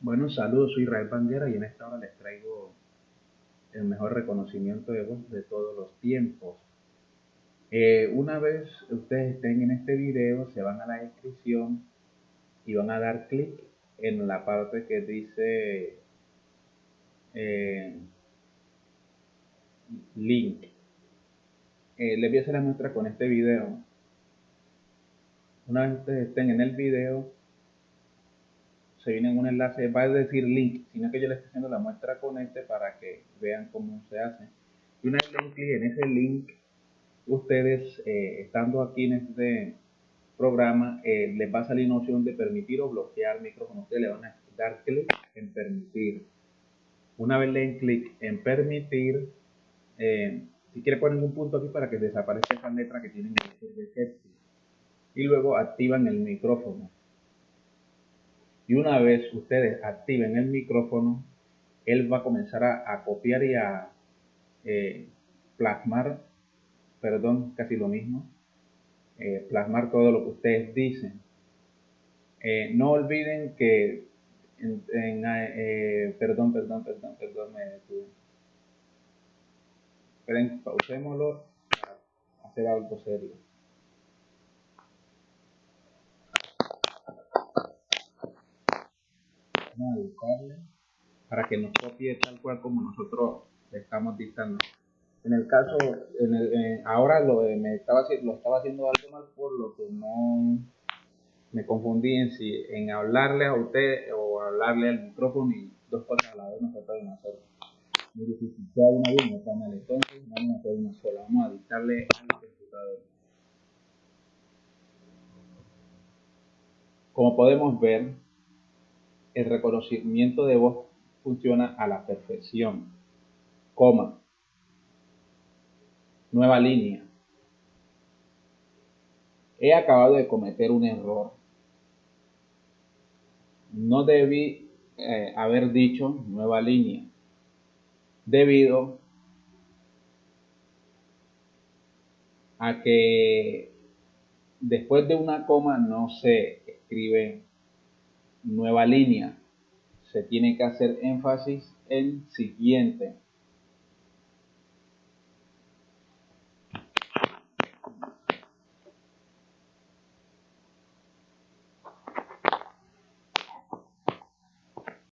Bueno, saludos, soy Israel Banguera y en esta hora les traigo el mejor reconocimiento de voz de todos los tiempos. Eh, una vez ustedes estén en este video, se van a la descripción y van a dar clic en la parte que dice eh, link. Eh, les voy a hacer la muestra con este video. Una vez ustedes estén en el video, se viene en un enlace, va a decir link, sino que yo les estoy haciendo la muestra con este para que vean cómo se hace. Y una vez den clic en ese link, ustedes eh, estando aquí en este programa, eh, les va a salir una opción de permitir o bloquear micrófono. Ustedes le van a dar clic en permitir. Una vez le den clic en permitir, eh, si quiere poner un punto aquí para que desaparezca esa letra que tienen el y luego activan el micrófono y una vez ustedes activen el micrófono, él va a comenzar a, copiar y a eh, plasmar, perdón, casi lo mismo, eh, plasmar todo lo que ustedes dicen. Eh, no olviden que, perdón, perdón, perdón, perdón, me detuve. Esperen, pausémoslo para hacer algo serio. Para que nos copie tal cual como nosotros le estamos dictando. En el caso, en el, ahora lo, me estaba, lo estaba haciendo algo mal por lo que no me confundí en si en hablarle a usted o hablarle al micrófono y dos cosas a la vez no se pueden hacer. Muy difícil. Sea una bien, no mal. Entonces, vamos a hacer una sola. Vamos a dictarle al computador. Como podemos ver, el reconocimiento de voz funciona a la perfección. Coma. Nueva línea. He acabado de cometer un error. No debí eh, haber dicho nueva línea. Debido a que después de una coma no se escribe nueva línea. Se tiene que hacer énfasis en siguiente.